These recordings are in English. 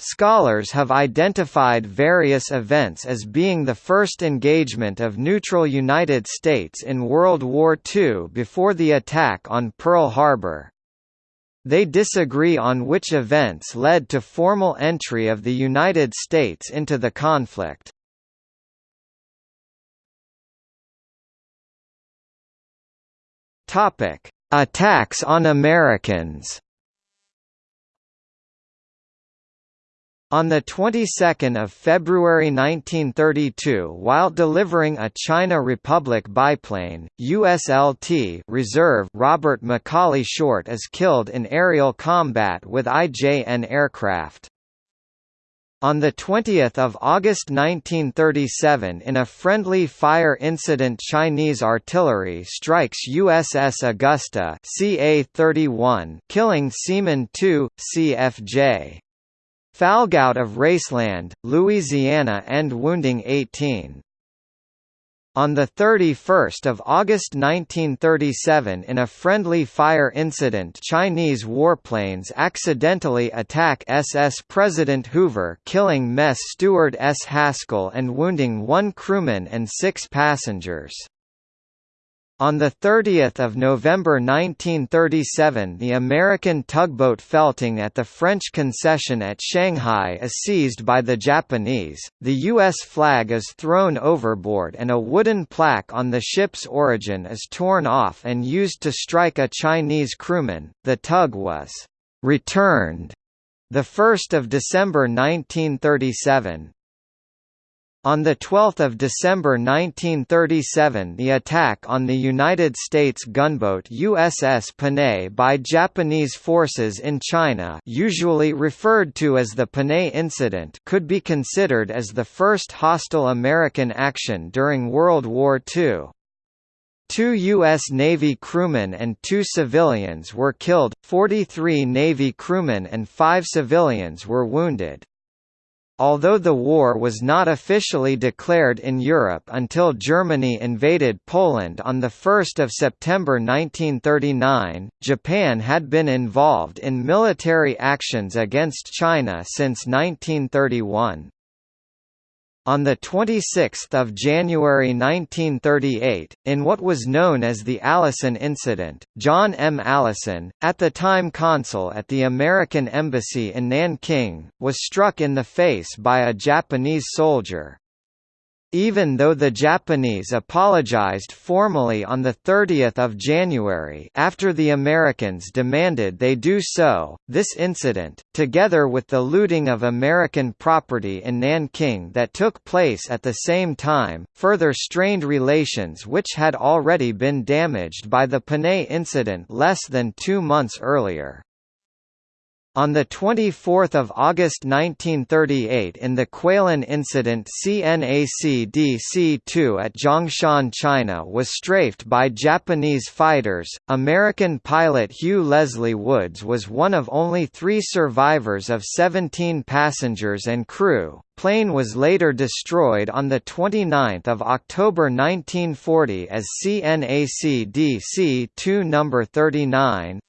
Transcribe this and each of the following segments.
Scholars have identified various events as being the first engagement of neutral United States in World War II before the attack on Pearl Harbor. They disagree on which events led to formal entry of the United States into the conflict. Attacks on Americans. On the 22nd of February 1932 while delivering a China Republic biplane, USLT Reserve Robert McCawley Short is killed in aerial combat with IJN aircraft. On 20 August 1937 in a friendly fire incident Chinese artillery strikes USS Augusta CA-31 killing Seaman 2, CFJ. Falgout of Raceland, Louisiana and wounding 18. On 31 August 1937 in a friendly fire incident Chinese warplanes accidentally attack SS President Hoover killing mess steward S. Haskell and wounding one crewman and six passengers. On 30 November 1937 the American tugboat Felting at the French concession at Shanghai is seized by the Japanese, the U.S. flag is thrown overboard and a wooden plaque on the ship's origin is torn off and used to strike a Chinese crewman. The tug was «returned» 1 December 1937, on 12 December 1937 the attack on the United States gunboat USS Panay by Japanese forces in China usually referred to as the Panay Incident could be considered as the first hostile American action during World War II. Two U.S. Navy crewmen and two civilians were killed, 43 Navy crewmen and five civilians were wounded. Although the war was not officially declared in Europe until Germany invaded Poland on 1 September 1939, Japan had been involved in military actions against China since 1931. On 26 January 1938, in what was known as the Allison Incident, John M. Allison, at the time consul at the American Embassy in Nanking, was struck in the face by a Japanese soldier. Even though the Japanese apologized formally on 30 January after the Americans demanded they do so, this incident, together with the looting of American property in Nanking that took place at the same time, further strained relations which had already been damaged by the Panay incident less than two months earlier. On 24 August 1938 in the Kweilin incident CNAC DC-2 at Zhongshan China was strafed by Japanese fighters. American pilot Hugh Leslie Woods was one of only three survivors of 17 passengers and crew. Plane was later destroyed on 29 October 1940 as CNAC DC-2 No. 39,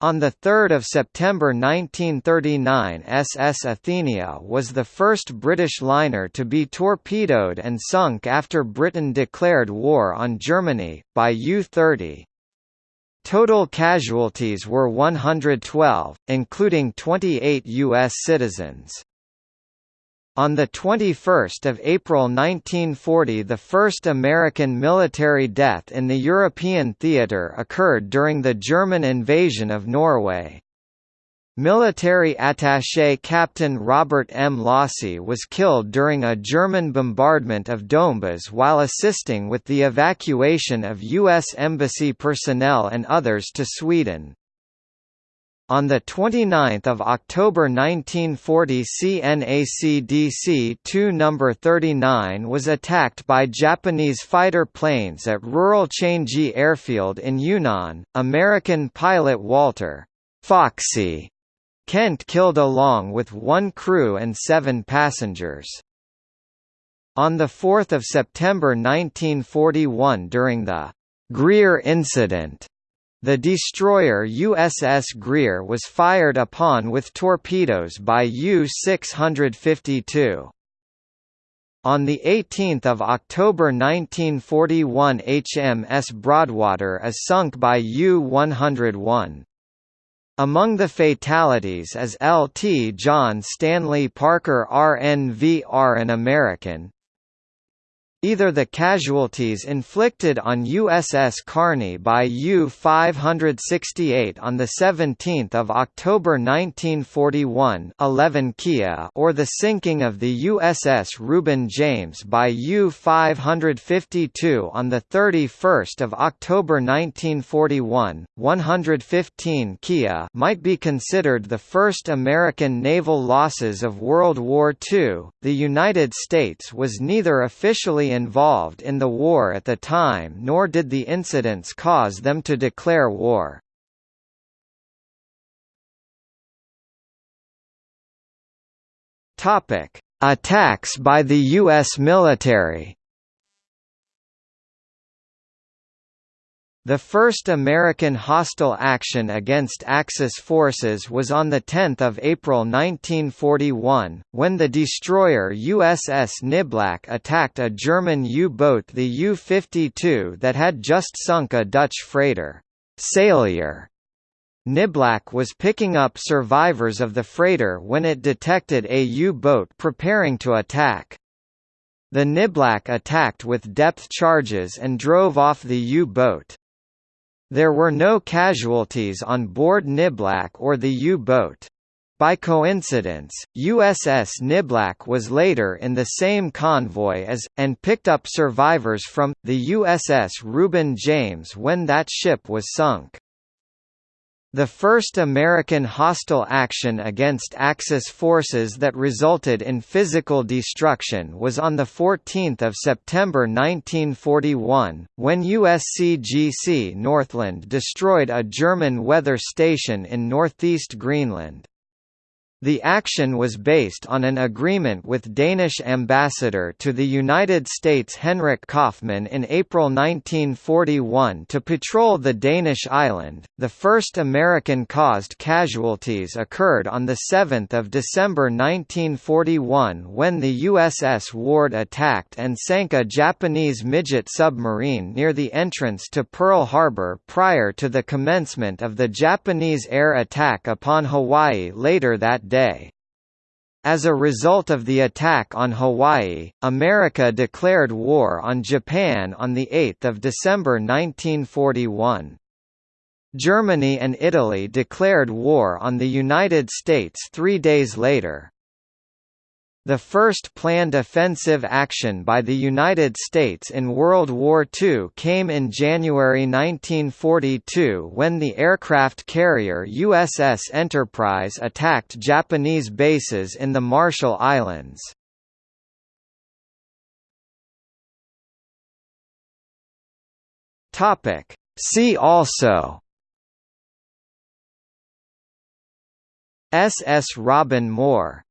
on 3 September 1939 SS Athenia was the first British liner to be torpedoed and sunk after Britain declared war on Germany, by U-30. Total casualties were 112, including 28 U.S. citizens. On 21 April 1940 the first American military death in the European theatre occurred during the German invasion of Norway. Military attaché Captain Robert M. Losey was killed during a German bombardment of Dombas while assisting with the evacuation of U.S. Embassy personnel and others to Sweden. On 29 October 1940 CNAC DC-2 No. 39 was attacked by Japanese fighter planes at rural Changyi Airfield in Yunnan. American pilot Walter Foxy Kent killed along with one crew and seven passengers. On 4 September 1941 during the Greer incident, The destroyer USS Greer was fired upon with torpedoes by U-652. On 18 October 1941 HMS Broadwater is sunk by U-101. Among the fatalities is Lt. John Stanley Parker RNVR an American, Either the casualties inflicted on USS Carney by U-568 on 17 October 1941 11 Kia or the sinking of the USS Reuben James by U-552 on 31 October 1941, 115 Kia might be considered the first American naval losses of World War II. The United States was neither officially involved in the war at the time nor did the incidents cause them to declare war. Attacks by the U.S. military The first American hostile action against Axis forces was on 10 April 1941, when the destroyer USS Niblack attacked a German U-boat the U-52 that had just sunk a Dutch freighter, Saleier. Niblack was picking up survivors of the freighter when it detected a U-boat preparing to attack. The Niblack attacked with depth charges and drove off the U-boat. There were no casualties on board Niblack or the U-boat. By coincidence, USS Niblack was later in the same convoy as, and picked up survivors from, the USS Reuben James when that ship was sunk. The first American hostile action against Axis forces that resulted in physical destruction was on 14 September 1941, when USCGC Northland destroyed a German weather station in northeast Greenland. The action was based on an agreement with Danish ambassador to the United States Henrik Kauffmann in April 1941 to patrol the Danish island. The first American caused casualties occurred on the 7th of December 1941 when the USS Ward attacked and sank a Japanese midget submarine near the entrance to Pearl Harbor prior to the commencement of the Japanese air attack upon Hawaii later day. As a result of the attack on Hawaii, America declared war on Japan on 8 December 1941. Germany and Italy declared war on the United States three days later. The first planned offensive action by the United States in World War II came in January 1942 when the aircraft carrier USS Enterprise attacked Japanese bases in the Marshall Islands. See also SS Robin Moor